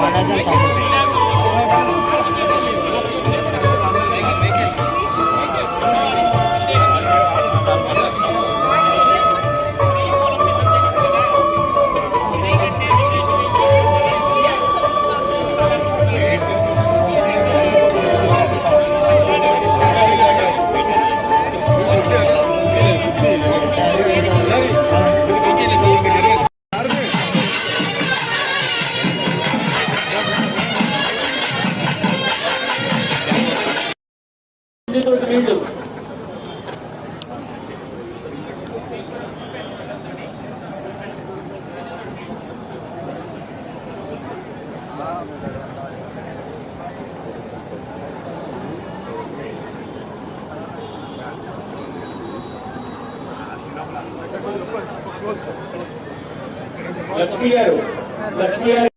完了再上 తోటి నీళ్లు లక్ష్మి గారు లక్ష్మి గారు